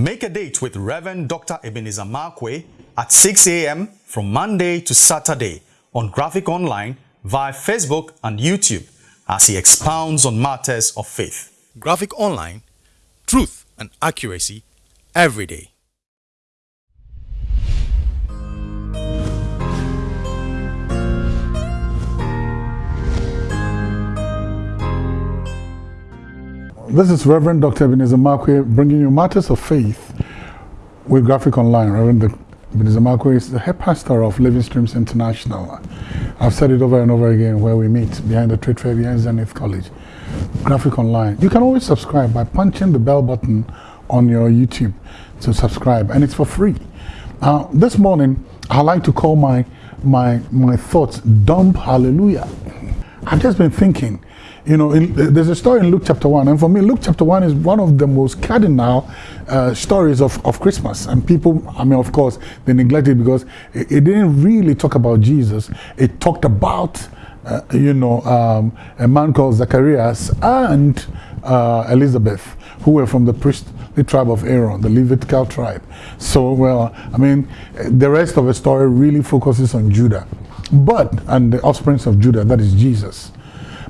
Make a date with Reverend Dr. Ebenezer Markwei at 6 a.m. from Monday to Saturday on Graphic Online via Facebook and YouTube as he expounds on matters of faith. Graphic Online, truth and accuracy every day. This is Reverend Dr. Ebenezer Markwei bringing you matters of faith with Graphic Online. Reverend Ebenezer Markwei is the head pastor of Living Streams International. I've said it over and over again where we meet behind the trade fair behind Zenith College. Graphic Online. You can always subscribe by punching the bell button on your YouTube to subscribe and it's for free. This morning, I like to call my, my, my thoughts dump hallelujah. I've just been thinking, you know, in, there's a story in Luke chapter 1, and for me, Luke chapter 1 is one of the most cardinal uh, stories of, of Christmas. And people, I mean, of course, they neglect it because it, it didn't really talk about Jesus, it talked about, uh, you know, um, a man called Zacharias and uh, Elizabeth, who were from the priestly tribe of Aaron, the Levitical tribe. So, well, I mean, the rest of the story really focuses on Judah. But, and the offspring of Judah, that is Jesus.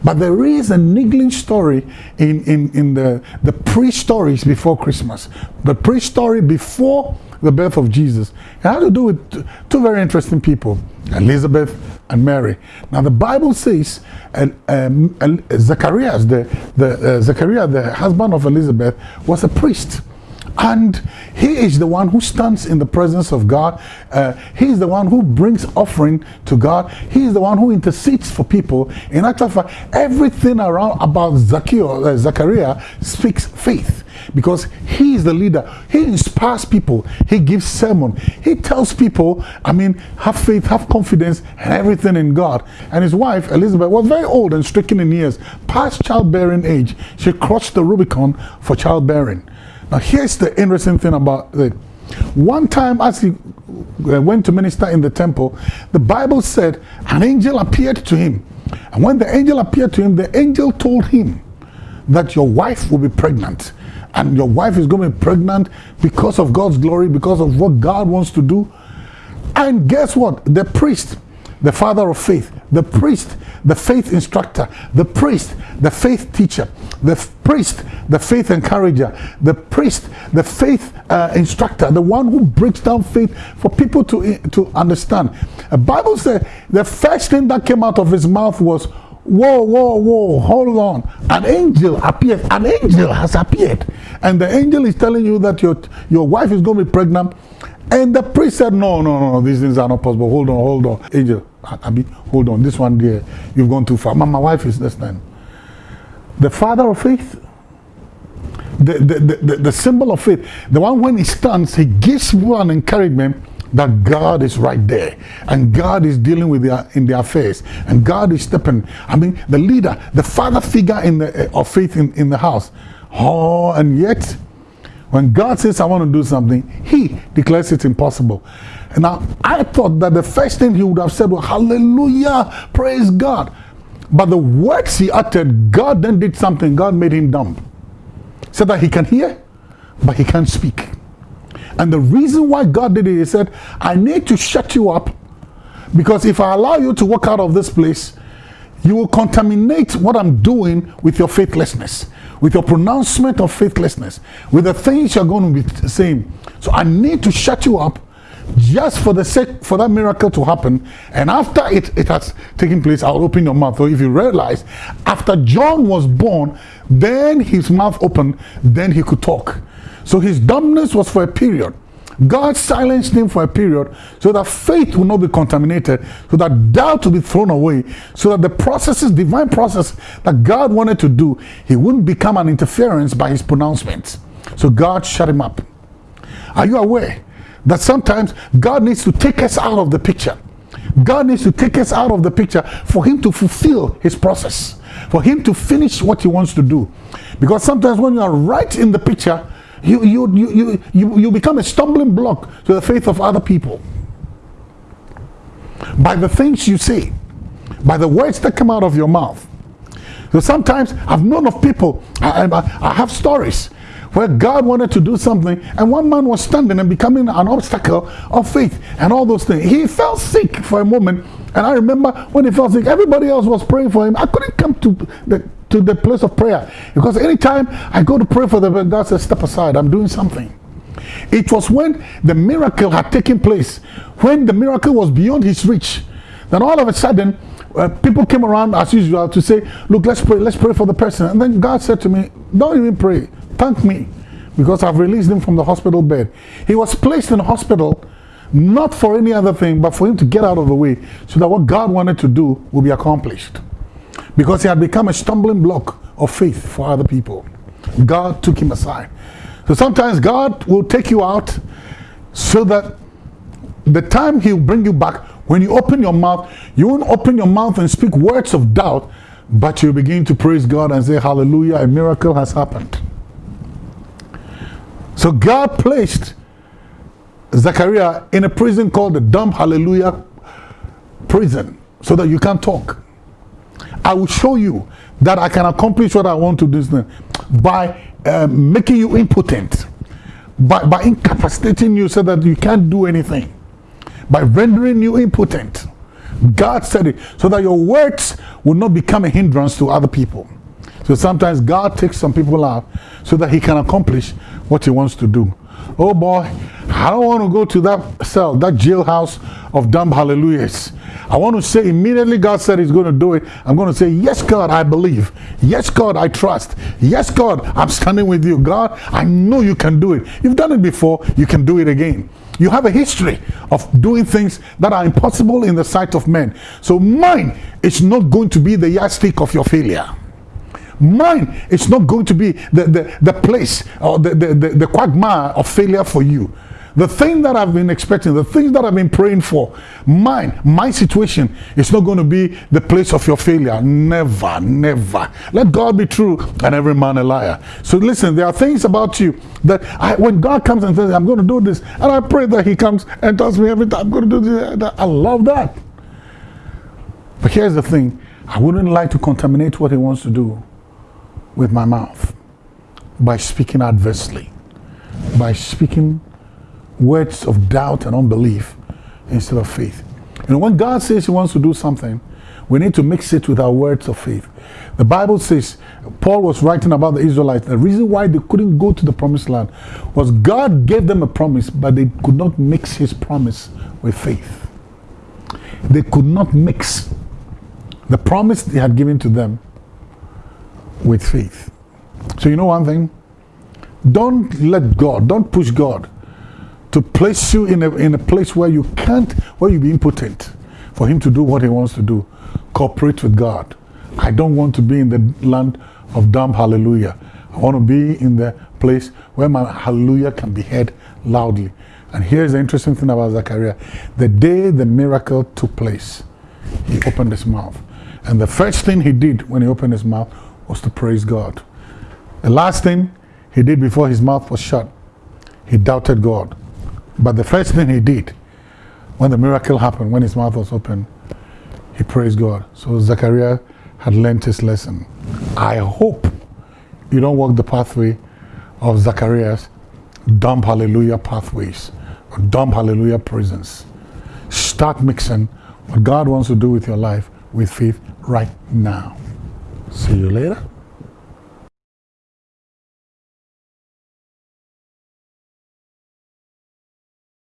But there is a niggling story in, in, in the, the pre-stories before Christmas. The pre-story before the birth of Jesus. It had to do with two very interesting people, Elizabeth and Mary. Now the Bible says and, um, Zacharias, the, the, uh, Zachariah, the husband of Elizabeth, was a priest and he is the one who stands in the presence of God. Uh, he is the one who brings offering to God. He is the one who intercedes for people. In actual fact, everything around about Zacchaeus, uh, Zachariah speaks faith because he is the leader. He inspires people. He gives sermon. He tells people, I mean, have faith, have confidence, and everything in God. And his wife, Elizabeth, was very old and stricken in years, past childbearing age. She crossed the Rubicon for childbearing. Now here's the interesting thing about it. One time as he uh, went to minister in the temple, the Bible said an angel appeared to him. And when the angel appeared to him, the angel told him that your wife will be pregnant. And your wife is going to be pregnant because of God's glory, because of what God wants to do. And guess what? The priest the father of faith, the priest, the faith instructor, the priest, the faith teacher, the priest, the faith encourager, the priest, the faith uh, instructor, the one who breaks down faith for people to, to understand. The Bible says the first thing that came out of his mouth was, whoa, whoa, whoa, hold on. An angel appeared. An angel has appeared. And the angel is telling you that your, your wife is going to be pregnant. And the priest said, no, no, no, these things are not possible. Hold on, hold on. Angel, Abi, hold on, this one there, you've gone too far. My, wife is this time. The father of faith, the, the, the, the, symbol of faith, the one when he stands, he gives one encouragement that God is right there and God is dealing with their in their affairs and God is stepping. I mean, the leader, the father figure in the of faith in, in the house. Oh, and yet when God says, I want to do something, he declares it impossible. Now, I thought that the first thing he would have said was, Hallelujah, praise God. But the words he uttered, God then did something. God made him dumb. So that he can hear, but he can't speak. And the reason why God did it, he said, I need to shut you up because if I allow you to walk out of this place, you will contaminate what I'm doing with your faithlessness, with your pronouncement of faithlessness, with the things you're going to be saying. So I need to shut you up just for the sake for that miracle to happen. And after it, it has taken place i'll open your mouth. So if you realize after john was born then his mouth opened then he could talk. So his dumbness was for a period god silenced him for a period so that faith will not be contaminated so that doubt will be thrown away so that the processes divine process that god wanted to do he wouldn't become an interference by his pronouncements so god shut him up are you aware that sometimes God needs to take us out of the picture. God needs to take us out of the picture for him to fulfill his process, for him to finish what he wants to do. Because sometimes when you are right in the picture, you, you, you, you, you, become a stumbling block to the faith of other people. By the things you say, by the words that come out of your mouth. So sometimes I've known of people, I, I, I have stories where God wanted to do something, and one man was standing and becoming an obstacle of faith and all those things. He felt sick for a moment, and I remember when he felt sick, everybody else was praying for him. I couldn't come to the to the place of prayer because anytime I go to pray for them, God says, "Step aside. I'm doing something." It was when the miracle had taken place, when the miracle was beyond his reach, then all of a sudden uh, people came around as usual to say, look, let's pray, let's pray for the person. And then God said to me, don't even pray, thank me because I've released him from the hospital bed. He was placed in hospital not for any other thing, but for him to get out of the way so that what God wanted to do will be accomplished. Because he had become a stumbling block of faith for other people. God took him aside. So sometimes God will take you out so that the time he'll bring you back, when you open your mouth, you won't open your mouth and speak words of doubt, but you begin to praise God and say, Hallelujah, a miracle has happened. So God placed Zachariah in a prison called the Dumb Hallelujah prison so that you can't talk. I will show you that I can accomplish what I want to do by uh, making you impotent, by, by incapacitating you so that you can't do anything by rendering you impotent. God said it so that your words will not become a hindrance to other people. So sometimes God takes some people out so that he can accomplish what he wants to do. Oh boy, I don't want to go to that cell, that jailhouse of dumb hallelujahs. I want to say immediately God said he's going to do it. I'm going to say, yes, God, I believe. Yes, God, I trust. Yes, God, I'm standing with you. God, I know you can do it. You've done it before. You can do it again. You have a history of doing things that are impossible in the sight of men. So mine is not going to be the yardstick of your failure. Mine is not going to be the, the, the place or the, the, the, the quagmire of failure for you. The thing that I've been expecting, the things that I've been praying for, mine, my situation is not going to be the place of your failure. Never, never. Let God be true and every man a liar. So listen, there are things about you that I, when God comes and says, I'm going to do this, and I pray that He comes and tells me every time I'm going to do this, I love that. But here's the thing I wouldn't like to contaminate what He wants to do with my mouth by speaking adversely, by speaking words of doubt and unbelief instead of faith. And when God says He wants to do something, we need to mix it with our words of faith. The Bible says, Paul was writing about the Israelites. The reason why they couldn't go to the promised land was God gave them a promise, but they could not mix His promise with faith. They could not mix the promise He had given to them with faith. So, you know one thing? Don't let God, don't push God to place you in a, in a place where you can't, where you be impotent for him to do what he wants to do. Cooperate with God. I don't want to be in the land of dumb hallelujah. I want to be in the place where my hallelujah can be heard loudly. And here's the interesting thing about Zachariah. The day the miracle took place, he opened his mouth. And the first thing he did when he opened his mouth was to praise God. The last thing he did before his mouth was shut, he doubted God. But the first thing he did when the miracle happened, when his mouth was open, he praised God. So Zachariah had learned his lesson. I hope you don't walk the pathway of Zachariah's dumb hallelujah pathways or dumb hallelujah prisons. Start mixing what God wants to do with your life with faith right now. See you later.